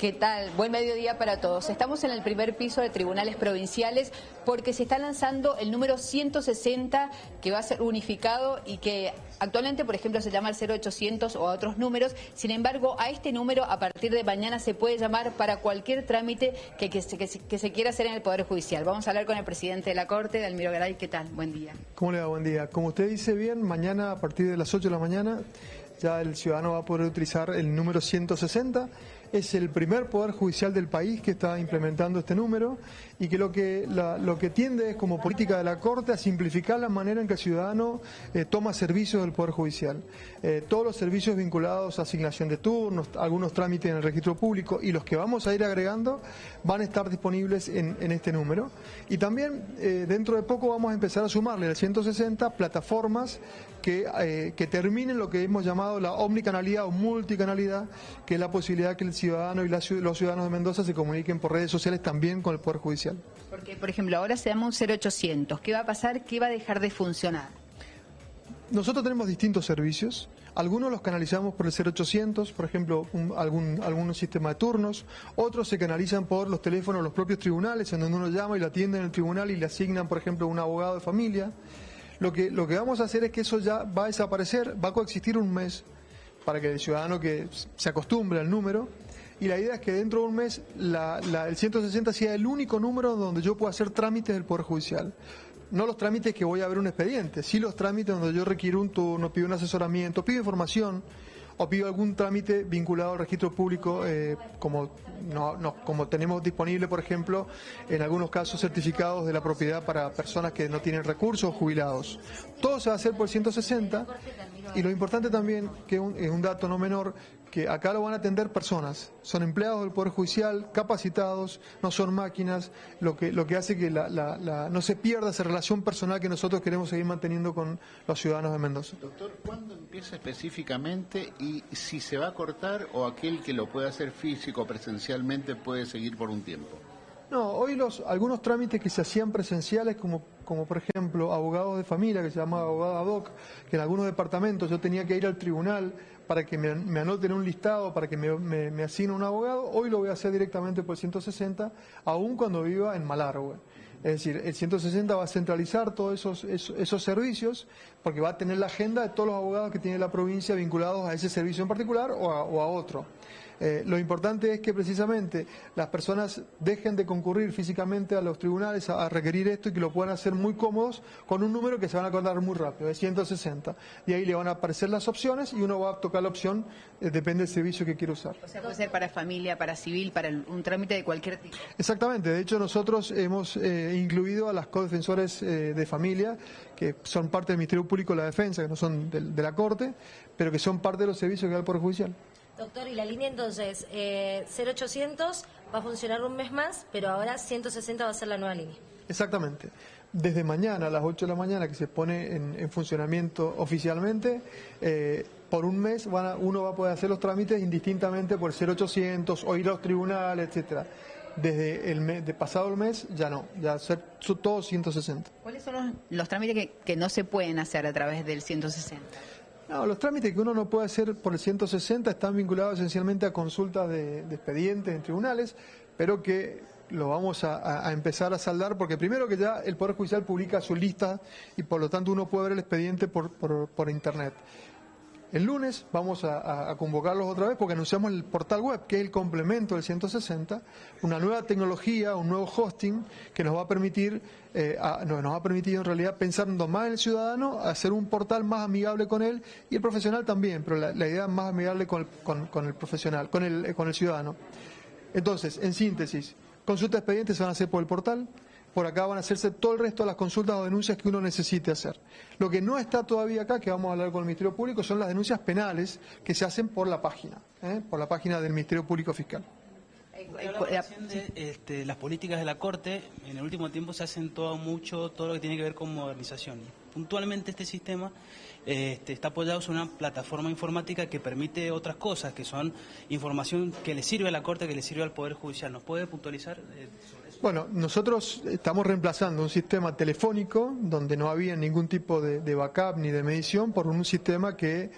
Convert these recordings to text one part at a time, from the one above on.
¿Qué tal? Buen mediodía para todos. Estamos en el primer piso de tribunales provinciales porque se está lanzando el número 160 que va a ser unificado y que actualmente, por ejemplo, se llama el 0800 o a otros números. Sin embargo, a este número a partir de mañana se puede llamar para cualquier trámite que, se, quiera hacer en el Poder Judicial. Vamos a hablar con el presidente de la Corte, Dalmiro Garay. ¿Qué tal? Buen día. ¿Cómo le va? Buen día. Como usted dice bien, mañana a partir de las 8 de la mañana ya el ciudadano va a poder utilizar el número 160 es el primer poder judicial del país que está implementando este número y que lo que, lo que tiende es como política de la Corte a simplificar la manera en que el ciudadano eh, toma servicios del Poder Judicial. Eh, todos los servicios vinculados a asignación de turnos, algunos trámites en el registro público y los que vamos a ir agregando van a estar disponibles en, este número. Y también eh, dentro de poco vamos a empezar a sumarle al 160 plataformas que, que terminen lo que hemos llamado la omnicanalidad o multicanalidad, que es la posibilidad que el ciudadano y los ciudadanos de Mendoza se comuniquen por redes sociales también con el Poder Judicial. Porque, por ejemplo, ahora se llama un 0800. ¿Qué va a pasar? ¿Qué va a dejar de funcionar? Nosotros tenemos distintos servicios. Algunos los canalizamos por el 0800, por ejemplo, algún, algún sistema de turnos. Otros se canalizan por los teléfonos de los propios tribunales, en donde uno llama y lo atienden en el tribunal y le asignan, por ejemplo, un abogado de familia. Lo que, lo que vamos a hacer es que eso ya va a desaparecer, va a coexistir un mes para que el ciudadano que se acostumbre al número y la idea es que dentro de un mes el 160 sea el único número donde yo pueda hacer trámites del Poder Judicial. No los trámites que voy a ver un expediente, sí los trámites donde yo requiero un turno, pido un asesoramiento, pido información o pido algún trámite vinculado al registro público, eh, como, no, como tenemos disponible, por ejemplo, en algunos casos certificados de la propiedad para personas que no tienen recursos o jubilados. Todo se va a hacer por 160 y lo importante también, que es un dato no menor, que acá lo van a atender personas, son empleados del Poder Judicial, capacitados, no son máquinas, lo que, lo que hace que la, no se pierda esa relación personal que nosotros queremos seguir manteniendo con los ciudadanos de Mendoza. Doctor, ¿cuándo empieza específicamente y si se va a cortar o aquel que lo puede hacer físico presencialmente puede seguir por un tiempo? No, hoy los algunos trámites que se hacían presenciales, como, como por ejemplo abogados de familia, que se llamaba abogado ad hoc, que en algunos departamentos yo tenía que ir al tribunal para que me, me anoten un listado, para que me, asigne un abogado, hoy lo voy a hacer directamente por 160, aun cuando viva en Malargüe. Es decir, el 160 va a centralizar todos esos, esos, servicios porque va a tener la agenda de todos los abogados que tiene la provincia vinculados a ese servicio en particular o a otro. Eh, lo importante es que precisamente las personas dejen de concurrir físicamente a los tribunales a, requerir esto y que lo puedan hacer muy cómodos con un número que se van a acordar muy rápido, de 160. Y ahí le van a aparecer las opciones y uno va a tocar la opción, eh, depende del servicio que quiere usar. O sea, puede ser para familia, para civil, para un trámite de cualquier tipo. Exactamente, de hecho nosotros hemos eh, incluido a las codefensores de familia, que son parte del Ministerio Público de la Defensa, que no son de, de la Corte, pero que son parte de los servicios que da el Poder Judicial. Doctor, y la línea entonces, eh, 0800 va a funcionar un mes más, pero ahora 160 va a ser la nueva línea. Exactamente. Desde mañana a las 8 de la mañana que se pone en, funcionamiento oficialmente, eh, por un mes uno va a poder hacer los trámites indistintamente por 0800 o ir a los tribunales, etcétera. Desde el mes, de pasado el mes ya no, ya ser todos 160. ¿Cuáles son los, trámites que, que no se pueden hacer a través del 160? No, los trámites que uno no puede hacer por el 160 están vinculados esencialmente a consultas de, expedientes en tribunales, pero que lo vamos a, empezar a saldar porque primero que ya el Poder Judicial publica su lista y por lo tanto uno puede ver el expediente por, por Internet. El lunes vamos a, convocarlos otra vez porque anunciamos el portal web, que es el complemento del 160, una nueva tecnología, un nuevo hosting que nos va a permitir, eh, nos ha permitido en realidad pensando más en el ciudadano, hacer un portal más amigable con él y el profesional también, pero la, idea es más amigable con el, profesional, con el, con el ciudadano. Entonces, en síntesis, consultas expedientes se van a hacer por el portal, por acá van a hacerse todo el resto de las consultas o denuncias que uno necesite hacer. Lo que no está todavía acá, que vamos a hablar con el Ministerio Público, son las denuncias penales que se hacen por la página, ¿eh? por la página del Ministerio Público Fiscal. De, este, las políticas de la Corte, en el último tiempo se hacen todo mucho, todo lo que tiene que ver con modernización. Puntualmente este sistema este, está apoyado sobre una plataforma informática que permite otras cosas, que son información que le sirve a la Corte, que le sirve al Poder Judicial. ¿Nos puede puntualizar eh, sobre eso? Bueno, nosotros estamos reemplazando un sistema telefónico donde no había ningún tipo de, backup ni de medición por un sistema que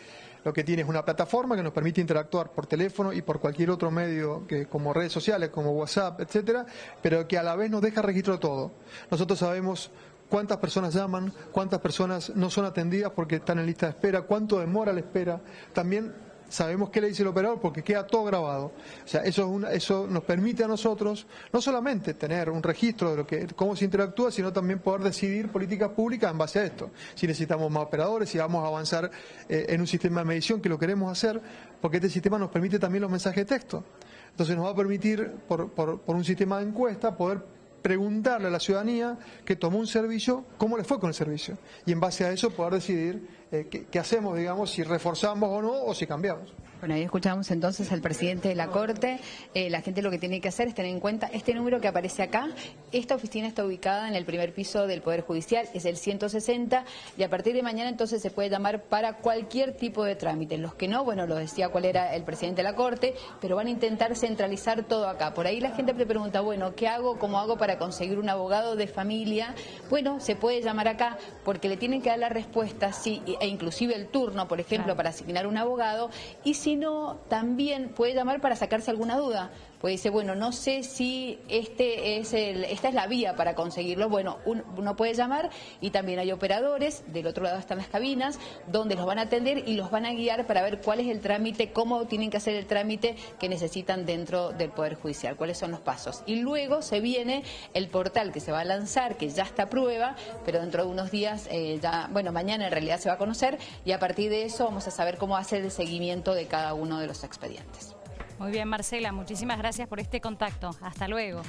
lo que tiene es una plataforma que nos permite interactuar por teléfono y por cualquier otro medio que como redes sociales, como WhatsApp, etcétera, pero que a la vez nos deja registro todo. Nosotros sabemos cuántas personas llaman, cuántas personas no son atendidas porque están en lista de espera, cuánto demora la espera. También sabemos qué le dice el operador porque queda todo grabado. O sea, eso, es eso nos permite a nosotros no solamente tener un registro de lo que, cómo se interactúa, sino también poder decidir políticas públicas en base a esto. Si necesitamos más operadores, si vamos a avanzar eh, en un sistema de medición, que lo queremos hacer, porque este sistema nos permite también los mensajes de texto. Entonces nos va a permitir, por, por, por un sistema de encuesta, poder preguntarle a la ciudadanía que tomó un servicio, cómo le fue con el servicio. Y en base a eso poder decidir eh, qué, qué, hacemos, digamos, si reforzamos o no o si cambiamos. Bueno, ahí escuchamos entonces al presidente de la Corte. Eh, la gente lo que tiene que hacer es tener en cuenta este número que aparece acá. Esta oficina está ubicada en el primer piso del Poder Judicial, es el 160, y a partir de mañana entonces se puede llamar para cualquier tipo de trámite. Los que no, bueno, lo decía cuál era el presidente de la Corte, pero van a intentar centralizar todo acá. Por ahí la gente te pregunta, bueno, ¿qué hago? ¿Cómo hago para conseguir un abogado de familia? Bueno, se puede llamar acá porque le tienen que dar la respuesta, sí, e inclusive el turno, por ejemplo, claro. para asignar un abogado, y si sino también puede llamar para sacarse alguna duda. Puede decir, bueno, no sé si este es el, esta es la vía para conseguirlo. Bueno, uno puede llamar y también hay operadores, del otro lado están las cabinas, donde los van a atender y los van a guiar para ver cuál es el trámite, cómo tienen que hacer el trámite que necesitan dentro del Poder Judicial, cuáles son los pasos. Y luego se viene el portal que se va a lanzar, que ya está a prueba, pero dentro de unos días, eh, ya, bueno, mañana en realidad se va a conocer y a partir de eso vamos a saber cómo hacer el seguimiento de cada uno de los expedientes. Muy bien, Marcela, muchísimas gracias por este contacto. Hasta luego.